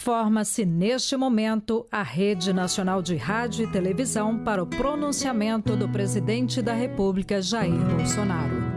Forma-se neste momento a Rede Nacional de Rádio e Televisão para o pronunciamento do presidente da República, Jair Bolsonaro.